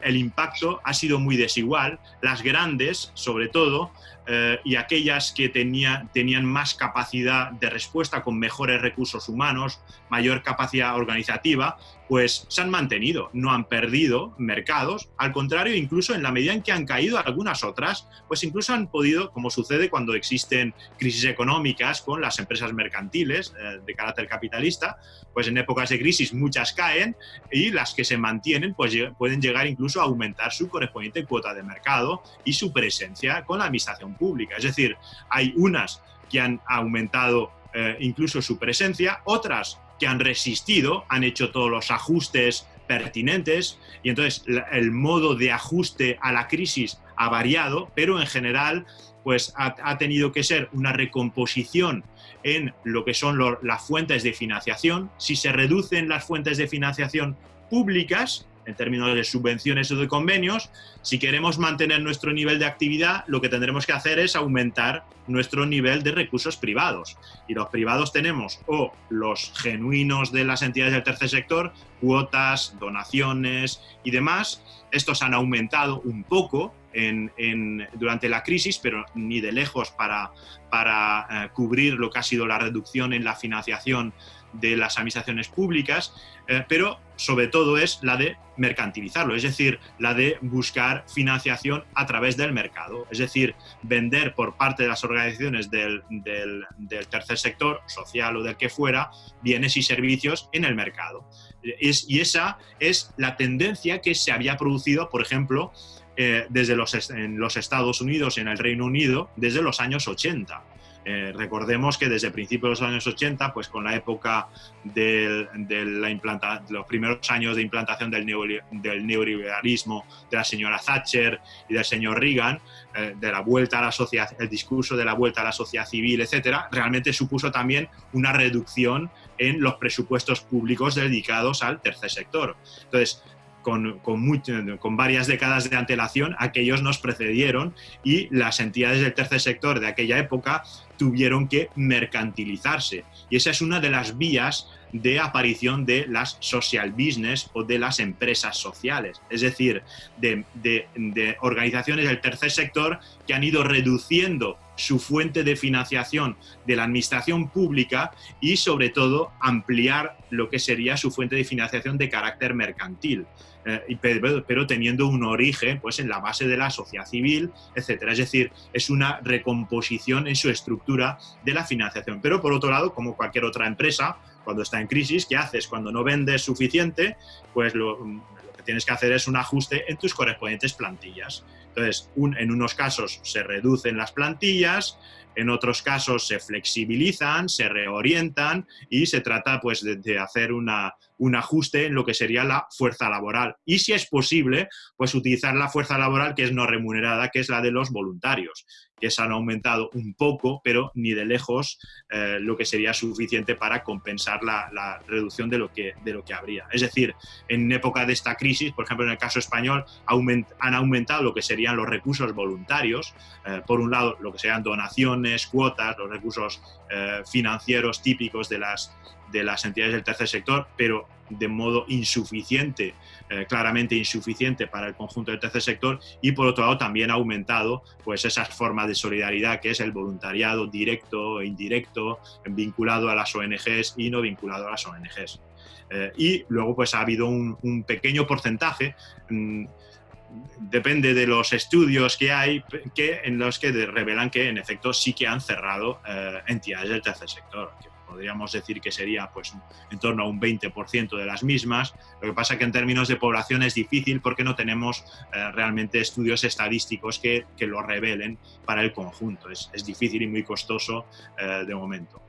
el impacto ha sido muy desigual. Las grandes, sobre todo, eh, y aquellas que tenía, tenían más capacidad de respuesta con mejores recursos humanos, mayor capacidad organizativa, pues se han mantenido, no han perdido mercados, al contrario, incluso en la medida en que han caído algunas otras, pues incluso han podido, como sucede cuando existen crisis económicas con las empresas mercantiles eh, de carácter capitalista, pues en épocas de crisis muchas caen y las que se mantienen pues pueden llegar incluso a aumentar su correspondiente cuota de mercado y su presencia con la administración pública. Es decir, hay unas que han aumentado eh, incluso su presencia, otras que han resistido, han hecho todos los ajustes pertinentes y entonces el modo de ajuste a la crisis ha variado, pero en general pues ha, tenido que ser una recomposición en lo que son las fuentes de financiación. Si se reducen las fuentes de financiación públicas, en términos de subvenciones o de convenios, si queremos mantener nuestro nivel de actividad, lo que tendremos que hacer es aumentar nuestro nivel de recursos privados. Y los privados tenemos o los genuinos de las entidades del tercer sector, cuotas, donaciones y demás. Estos han aumentado un poco durante la crisis, pero ni de lejos para, eh, cubrir lo que ha sido la reducción en la financiación de las administraciones públicas, eh, pero sobre todo es la de mercantilizarlo, es decir, la de buscar financiación a través del mercado, es decir, vender por parte de las organizaciones del, tercer sector, social o del que fuera, bienes y servicios en el mercado. y esa es la tendencia que se había producido, por ejemplo, eh, desde en los Estados Unidos, en el Reino Unido, desde los años 80. Eh, recordemos que desde principios de los años 80, pues con la época de, la los primeros años de implantación del, neoliberalismo de la señora Thatcher y del señor Reagan, eh, de la vuelta a la sociedad, el discurso de la vuelta a la sociedad civil, etcétera, realmente supuso también una reducción en los presupuestos públicos dedicados al tercer sector. Entonces, con, con, varias décadas de antelación, aquellos nos precedieron y las entidades del tercer sector de aquella época tuvieron que mercantilizarse. Y esa es una de las vías de aparición de las social business o de las empresas sociales, es decir, de, de organizaciones del tercer sector que han ido reduciendo su fuente de financiación de la administración pública y sobre todo ampliar lo que sería su fuente de financiación de carácter mercantil. Eh, pero, teniendo un origen pues, en la base de la sociedad civil, etcétera. Es decir, es una recomposición en su estructura de la financiación. Pero por otro lado, como cualquier otra empresa, cuando está en crisis, ¿qué haces? Cuando no vendes suficiente, pues lo, que tienes que hacer es un ajuste en tus correspondientes plantillas. Entonces, en unos casos se reducen las plantillas, en otros casos se flexibilizan, se reorientan y se trata pues, de, hacer un ajuste en lo que sería la fuerza laboral. Y si es posible, pues utilizar la fuerza laboral que es no remunerada, que es la de los voluntarios que se han aumentado un poco, pero ni de lejos eh, lo que sería suficiente para compensar la, reducción de lo, que, de lo que habría. Es decir, en época de esta crisis, por ejemplo, en el caso español, han aumentado lo que los recursos voluntarios, eh, por un lado, lo que serían donaciones, cuotas, los recursos eh, financieros típicos de las, de las entidades del tercer sector, pero de modo insuficiente, eh, claramente insuficiente para el conjunto del tercer sector y por otro lado también ha aumentado pues esas formas de solidaridad que es el voluntariado directo e indirecto, vinculado a las ONGs y no vinculado a las ONGs. Y luego pues ha habido un, pequeño porcentaje, mm, depende de los estudios que hay, que, en los que revelan que en efecto sí que han cerrado eh, entidades del tercer sector, podríamos decir que sería pues, en torno a un 20% de las mismas. Lo que pasa que en términos de población es difícil porque no tenemos eh, realmente estudios estadísticos que, lo revelen para el conjunto. Es, difícil y muy costoso eh, de momento.